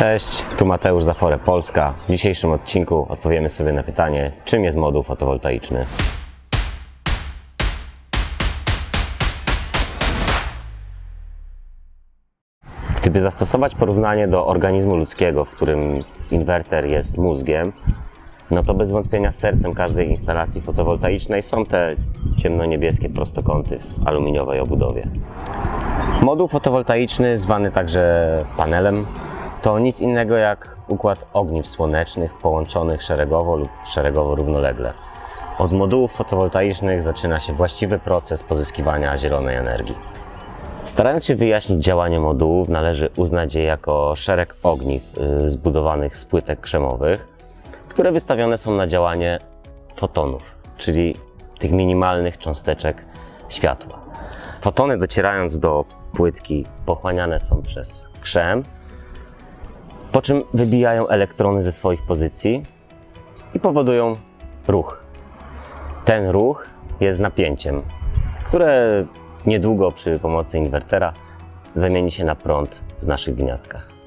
Cześć, tu Mateusz Zafore Polska. W dzisiejszym odcinku odpowiemy sobie na pytanie, czym jest moduł fotowoltaiczny. Gdyby zastosować porównanie do organizmu ludzkiego, w którym inwerter jest mózgiem, no to bez wątpienia sercem każdej instalacji fotowoltaicznej są te ciemnoniebieskie prostokąty w aluminiowej obudowie. Moduł fotowoltaiczny, zwany także panelem, to nic innego jak układ ogniw słonecznych połączonych szeregowo lub szeregowo równolegle. Od modułów fotowoltaicznych zaczyna się właściwy proces pozyskiwania zielonej energii. Starając się wyjaśnić działanie modułów, należy uznać je jako szereg ogniw y, zbudowanych z płytek krzemowych, które wystawione są na działanie fotonów, czyli tych minimalnych cząsteczek światła. Fotony docierając do płytki pochłaniane są przez krzem, po czym wybijają elektrony ze swoich pozycji i powodują ruch. Ten ruch jest napięciem, które niedługo przy pomocy inwertera zamieni się na prąd w naszych gniazdkach.